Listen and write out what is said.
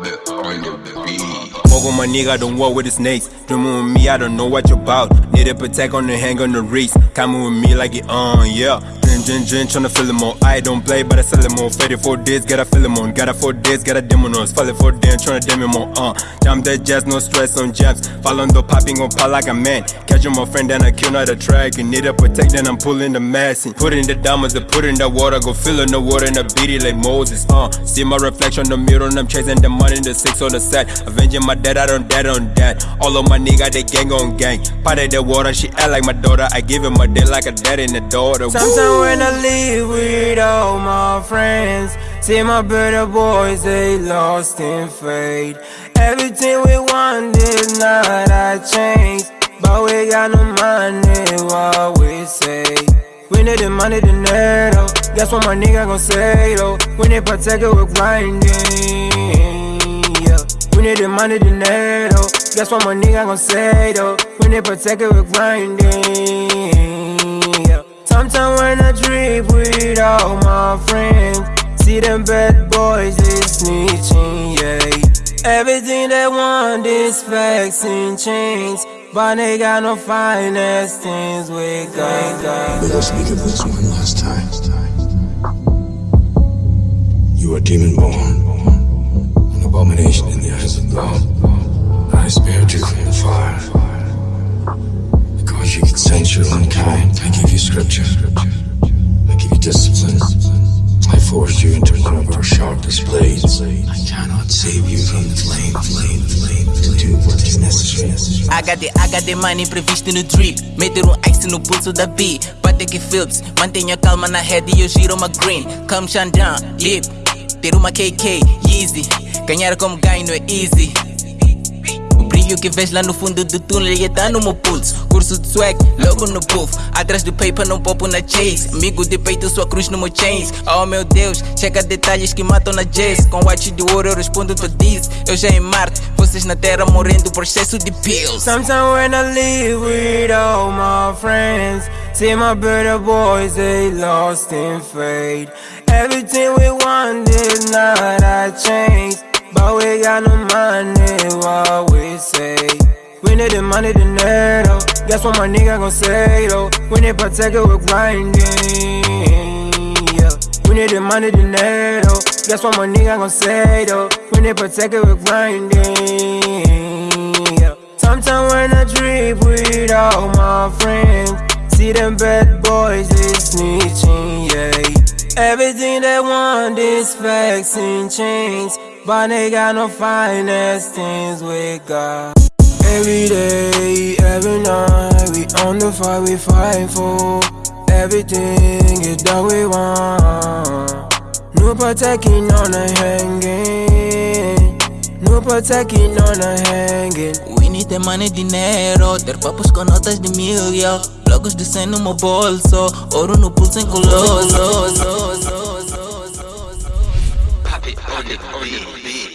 Walk on my nigga, don't walk with the snakes. Dreaming with me, I don't know what you're about. Need a protect on the hang on the race. Coming with me like it on, yeah. Drin, drin, drin, tryna feel them on. I don't play, but I sell them on. Faded for days, gotta feel them on. Gotta four days, gotta demon on. Falling for them, tryna dem him on, uh. Jam that jazz, no stress on jams. Fall on the popping on pop like a man. Catching my friend, then I kill not a track. You need a protect, then I'm pulling the mass. in. Put in the diamonds, I put in the water. Go fill in the water and I beat it like Moses, uh. See my reflection on the mirror, and I'm chasing the money, the six on the set. Avenging my dad, I don't dead on that. All of my nigga, they gang on gang. Part of the water, she act like my daughter. I give him a day like a dad and a daughter. Sometimes when I leave with all my friends, see my better boys, they lost in fate. Everything we want is not a change, but we got no money, what we say. We need the money, the netto. That's what my nigga gon' say though. We need protect it with grinding. Yeah. We need the money, the netto. That's what my nigga gon' say though. We need protect it with grinding. Sometimes when I with all my friends, see them bad boys is snitching, yeah. Everything they want is facts and chains, but they got no finest things we got. got, Let us speak of this one last time. You are demon born, an abomination in the eyes of God. I spared you from the fire. You consensual unkind, I give you scripture. I give you discipline. I forced you into one of our sharpest blades. I cannot save you from the flame, flame, flame, to do what is necessary. HD, HD money previsto no drip Meter um ice no pulso da B que Phillips Mantenha calma na head e eu giro uma green Come Xandão, lip Ter uma KK, easy Ganhar como ganho é easy O que vês lá no fundo do túnel e tá no meu pulso. Curso de swag, logo no puff Atrás do paper não popo na chase. Amigo de peito, sua cruz no meu chains. Oh meu Deus, chega detalhes que matam na jazz. Com watch de ouro eu respondo tu diz Eu já em Marte, vocês na terra morrendo por excesso de pills. Sometimes when I leave with all my friends, see my better boys, they lost in fate. Everything we want is not a change, but we got no money, netto. That's what my nigga gon' say though. We need protect it with grinding. Yeah. We need the money, netto. That's what my nigga gon' say though. We need protect it with grinding. Yeah. Sometimes when I trip with all my friends, see them bad boys is snitching, yeah. Everything they want is facts and chains, but they got no finest things we got. Every day, every night, we on the fight, we fighting for everything is that we want. No protecting on a hanging, no protecting on a hanging. We need the money, dinero, their papas conotas de mil, de Locos dicen un bolso, oro no pulsen coloso. Papi, on the beat.